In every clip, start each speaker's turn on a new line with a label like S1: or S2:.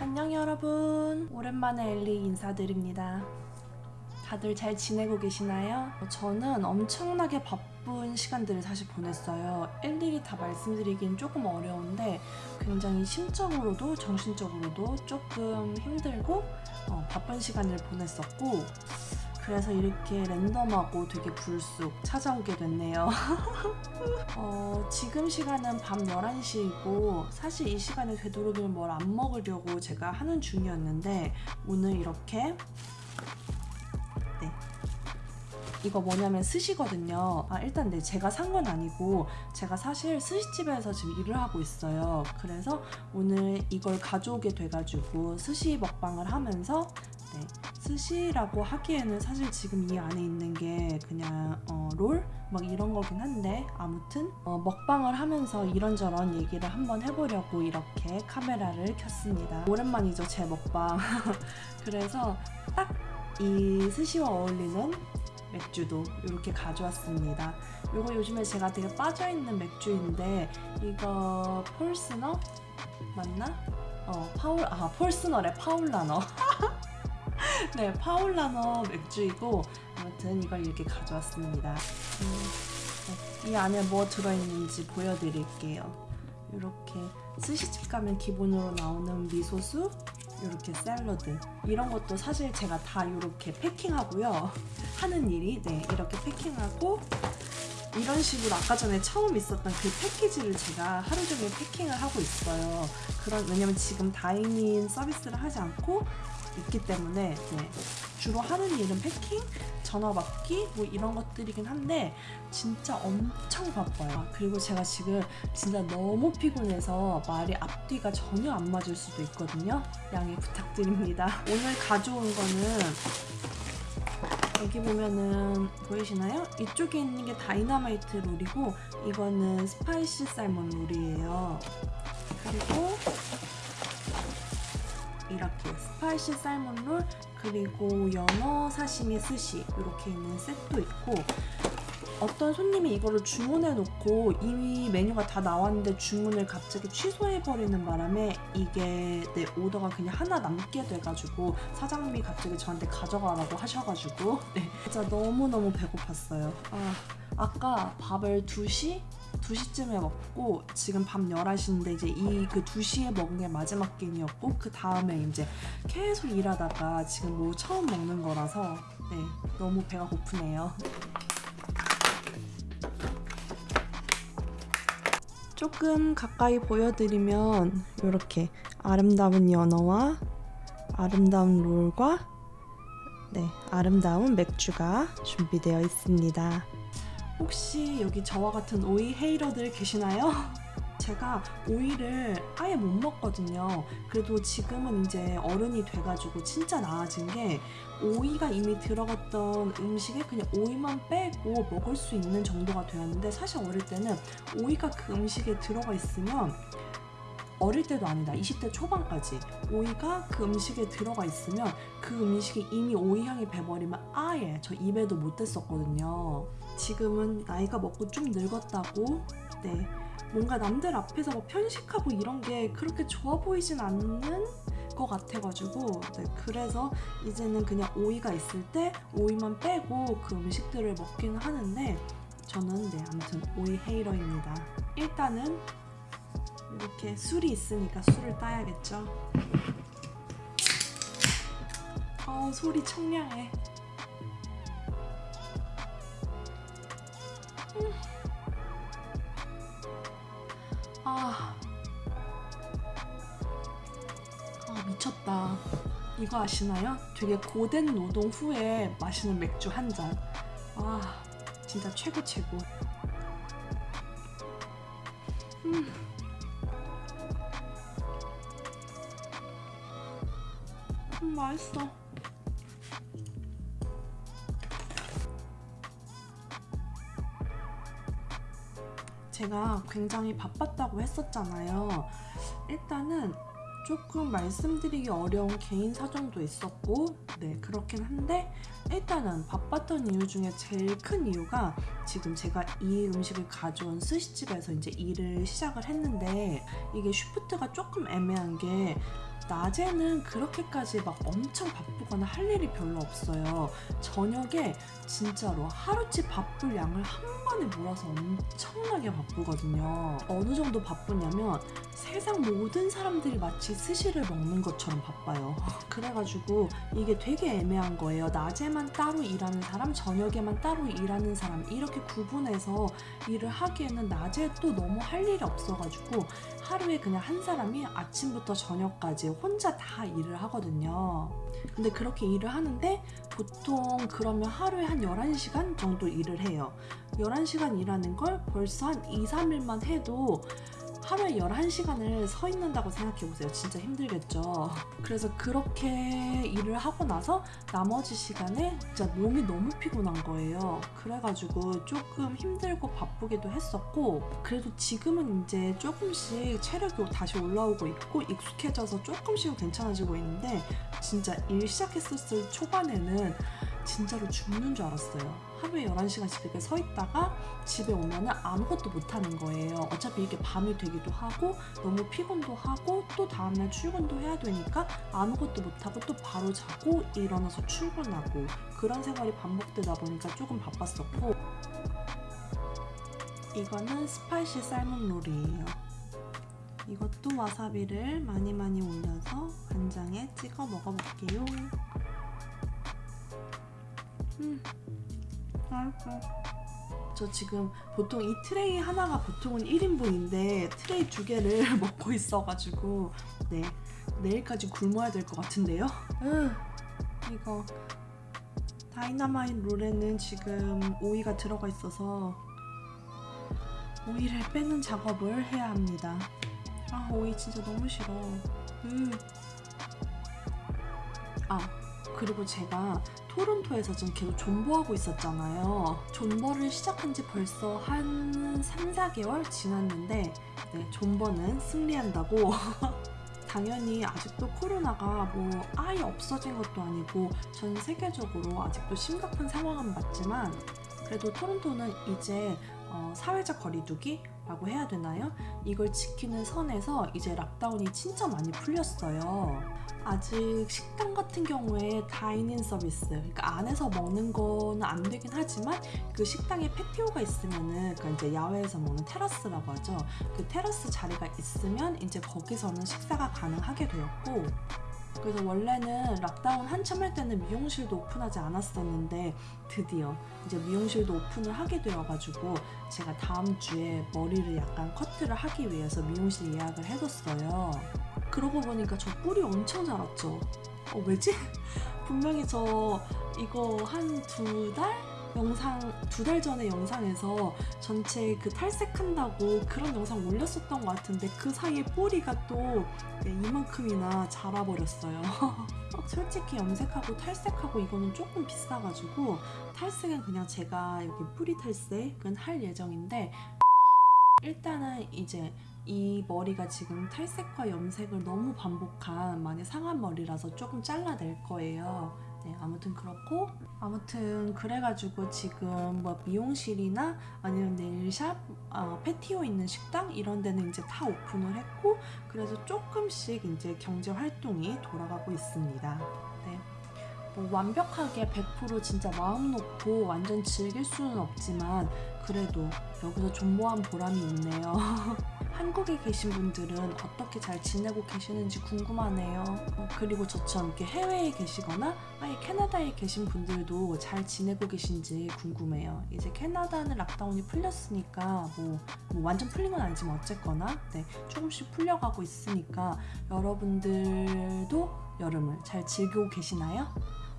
S1: 안녕 여러분. 오랜만에 엘리 인사드립니다. 다들 잘 지내고 계시나요? 저는 엄청나게 바쁜 시간들을 사실 보냈어요. 일일이 다 말씀드리긴 조금 어려운데 굉장히 심적으로도 정신적으로도 조금 힘들고 어, 바쁜 시간을 보냈었고 그래서 이렇게 랜덤하고 되게 불쑥 찾아오게 됐네요. 어, 지금 시간은 밤 11시이고 사실 이 시간에 되도록이면 뭘 안 먹으려고 제가 하는 중이었는데 오늘 이렇게 네. 이거 뭐냐면 스시거든요. 아, 일단 네, 제가 산 건 아니고 제가 사실 스시집에서 지금 일을 하고 있어요. 그래서 오늘 이걸 가져오게 돼가지고 스시 먹방을 하면서 네, 스시라고 하기에는 사실 지금 이 안에 있는 게 그냥 어, 롤? 막 이런 거긴 한데 아무튼 어, 먹방을 하면서 이런저런 얘기를 한번 해보려고 이렇게 카메라를 켰습니다. 오랜만이죠 제 먹방. 그래서 딱 이 스시와 어울리는 맥주도 이렇게 가져왔습니다. 이거 요즘에 제가 되게 빠져있는 맥주인데 이거 폴스너 맞나? 어 파울 아 폴스너래 파울라너 네, 파울라너 맥주이고 아무튼 이걸 이렇게 가져왔습니다. 음, 네, 이 안에 뭐 들어있는지 보여드릴게요. 이렇게 스시집 가면 기본으로 나오는 미소수, 이렇게 샐러드 이런 것도 사실 제가 다 이렇게 패킹하고요. 하는 일이 네 이렇게 패킹하고 이런 식으로 아까 전에 처음 있었던 그 패키지를 제가 하루 종일 패킹을 하고 있어요. 그런 왜냐면 지금 다이닝 서비스를 하지 않고 있기 때문에 네, 주로 하는 일은 패킹, 전화 받기 뭐 이런 것들이긴 한데 진짜 엄청 바빠요. 아, 그리고 제가 지금 진짜 너무 피곤해서 말이 앞뒤가 전혀 안 맞을 수도 있거든요. 양해 부탁드립니다. 오늘 가져온 거는 여기 보면은 보이시나요? 이쪽에 있는 게 dynamite roll이고 이거는 spicy salmon roll이에요. 그리고 이렇게 spicy salmon roll 그리고 연어 사시미 스시 이렇게 있는 셋도 있고 어떤 손님이 이거를 주문해 놓고 이미 메뉴가 다 나왔는데 주문을 갑자기 취소해 버리는 바람에 이게 내 오더가 그냥 하나 남게 돼가지고 사장님이 갑자기 저한테 가져가라고 하셔가지고 네, 진짜 너무너무 배고팠어요 아, 아까 밥을 2시? 2시쯤에 먹고 지금 밤 11시인데 이제 이 그 2시에 먹은 게 마지막 끼니였고 그 다음에 이제 계속 일하다가 지금 뭐 처음 먹는 거라서 네 너무 배가 고프네요 조금 가까이 보여드리면 이렇게 아름다운 연어와 아름다운 롤과 네, 아름다운 맥주가 준비되어 있습니다. 혹시 여기 저와 같은 오이 헤이러들 계시나요? 제가 오이를 아예 못 먹거든요. 그래도 지금은 이제 어른이 돼가지고 진짜 나아진 게 오이가 이미 들어갔던 음식에 그냥 오이만 빼고 먹을 수 있는 정도가 되었는데 사실 어릴 때는 오이가 그 음식에 들어가 있으면 어릴 때도 아니다. 20대 초반까지 오이가 그 음식에 들어가 있으면 그 음식이 이미 오이 향이 배버리면 아예 저 입에도 못 댔었거든요. 지금은 나이가 먹고 좀 늙었다고 네. 뭔가 남들 앞에서 뭐 편식하고 이런 게 그렇게 좋아 보이진 않는 것 같아가지고 네, 그래서 이제는 그냥 오이가 있을 때 오이만 빼고 그 음식들을 먹기는 하는데 저는 네. 아무튼 오이 헤이러입니다. 일단은 이렇게 술이 있으니까 술을 따야겠죠 어 소리 청량해 음. 아. 아 미쳤다 이거 아시나요? 되게 고된 노동 후에 마시는 맥주 한 잔. 아 진짜 최고 최고. 음. 음 맛있어. 제가 굉장히 바빴다고 했었잖아요. 일단은 조금 말씀드리기 어려운 개인 사정도 있었고 네 그렇긴 한데 일단은 바빴던 이유 중에 제일 큰 이유가 지금 제가 이 음식을 가져온 스시집에서 이제 일을 시작을 했는데 이게 슈프트가 조금 애매한 게 낮에는 그렇게까지 막 엄청 바 쁘거나 할 일이 별로 없어요. 저녁에 진짜로 하루치 바쁠 양을 한 번에 몰아서 엄청나게 바쁘거든요. 어느 정도 바쁘냐면 세상 모든 사람들이 마치 스시를 먹는 것처럼 바빠요. 그래가지고 이게 되게 애매한 거예요. 낮에만 따로 일하는 사람, 저녁에만 따로 일하는 사람 이렇게 구분해서 일을 하기에는 낮에 또 너무 할 일이 없어가지고 하루에 그냥 한 사람이 아침부터 저녁까지 혼자 다 일을 하거든요. 근데 그렇게 일을 하는데 보통 그러면 하루에 한 11시간 정도 일을 해요. 11시간 일하는 걸 벌써 한 2, 3일만 해도 하루에 11시간을 서 있는다고 생각해보세요. 진짜 힘들겠죠. 그래서 그렇게 일을 하고 나서 나머지 시간에 진짜 몸이 너무 피곤한 거예요. 그래가지고 조금 힘들고 바쁘기도 했었고, 그래도 지금은 이제 조금씩 체력이 다시 올라오고 있고, 익숙해져서 조금씩은 괜찮아지고 있는데, 진짜 일 시작했었을 초반에는 진짜로 죽는 줄 알았어요. 하루에 11시간씩 이렇게 서 있다가 집에 오면은 아무것도 못 하는 거예요. 어차피 이게 밤이 되기도 하고 너무 피곤도 하고 또 다음날 출근도 해야 되니까 아무것도 못 하고 또 바로 자고 일어나서 출근하고 그런 생활이 반복되다 보니까 조금 바빴었고 이거는 spicy salmon roll이에요. 이것도 와사비를 많이 많이 올려서 간장에 찍어 먹어볼게요. 음. 맛있어. 저 지금 보통 이 트레이 하나가 보통은 1인분인데 트레이 두 개를 먹고 있어가지고 네 내일까지 굶어야 될 것 같은데요. 으, 이거 dynamite roll에는 지금 오이가 들어가 있어서 오이를 빼는 작업을 해야 합니다. 아 오이 진짜 너무 싫어. 음. 아 그리고 제가 토론토에서 좀 계속 존버하고 있었잖아요. 존버를 시작한 지 벌써 한 3, 4개월 지났는데 네, 존버는 승리한다고 당연히 아직도 코로나가 뭐 아예 없어진 것도 아니고 전 세계적으로 아직도 심각한 상황은 맞지만 그래도 토론토는 이제 어, 사회적 거리두기 라고 해야 되나요? 이걸 지키는 선에서 이제 lockdown이 진짜 많이 풀렸어요. 아직 식당 같은 경우에 dining 서비스, 그러니까 안에서 먹는 거는 안 되긴 하지만 그 식당에 patio가 있으면은 그러니까 이제 야외에서 먹는 테라스라고 하죠. 그 테라스 자리가 있으면 이제 거기서는 식사가 가능하게 되었고 그래서 원래는 lockdown 한참 할 때는 미용실도 오픈하지 않았었는데 드디어 이제 미용실도 오픈을 하게 되어가지고 제가 다음 주에 머리를 약간 커트를 하기 위해서 미용실 예약을 해뒀어요. 그러고 보니까 저 뿔이 엄청 자랐죠. 어, 왜지? 분명히 저 이거 한 두 달? 영상 두 달 전에 영상에서 전체 그 탈색한다고 그런 영상 올렸었던 것 같은데 그 사이에 뿌리가 또 네, 이만큼이나 자라버렸어요. 솔직히 염색하고 탈색하고 이거는 조금 비싸가지고 탈색은 그냥 제가 여기 뿌리 탈색은 할 예정인데 일단은 이제 이 머리가 지금 탈색과 염색을 너무 반복한 많이 상한 머리라서 조금 잘라낼 거예요. 네, 아무튼 그렇고 아무튼 그래가지고 지금 뭐 미용실이나 아니면 네일샵, 어, 패티오 있는 식당 이런 데는 이제 다 오픈을 했고 그래서 조금씩 이제 경제 활동이 돌아가고 있습니다. 네. 뭐 완벽하게 100% 진짜 마음 놓고 완전 즐길 수는 없지만 그래도 여기서 존버한 보람이 있네요. 한국에 계신 분들은 어떻게 잘 지내고 계시는지 궁금하네요. 어, 그리고 저처럼 이렇게 해외에 계시거나 아예 캐나다에 계신 분들도 잘 지내고 계신지 궁금해요. 이제 캐나다는 락다운이 풀렸으니까 뭐, 뭐 완전 풀린 건 아니지만 어쨌거나 네, 조금씩 풀려가고 있으니까 여러분들도 여름을 잘 즐기고 계시나요?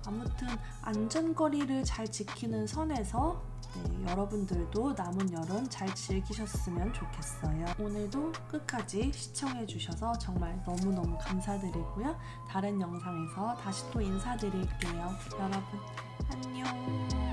S1: 아무튼 안전거리를 잘 지키는 선에서 네, 여러분들도 남은 여름 잘 즐기셨으면 좋겠어요. 오늘도 끝까지 시청해주셔서 정말 너무너무 감사드리고요. 다른 영상에서 다시 또 인사드릴게요. 여러분, 안녕.